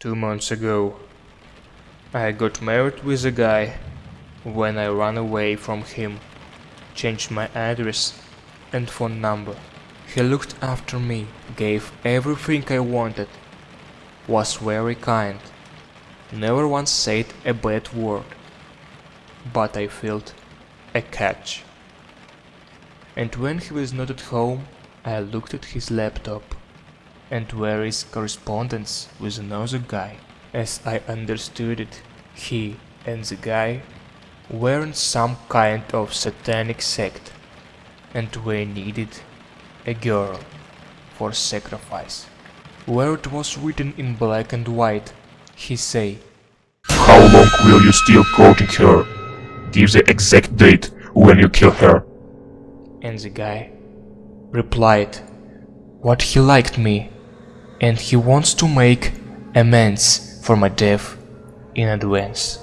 Two months ago, I got married with a guy. When I ran away from him, changed my address and phone number. He looked after me, gave everything I wanted, was very kind, never once said a bad word. But I felt a catch. And when he was not at home, I looked at his laptop and where is correspondence with another guy. As I understood it, he and the guy were in some kind of satanic sect and we needed a girl for sacrifice. Where it was written in black and white, he say, How long will you still courting her? Give the exact date when you kill her. and the guy replied, what he liked me and he wants to make amends for my death in advance.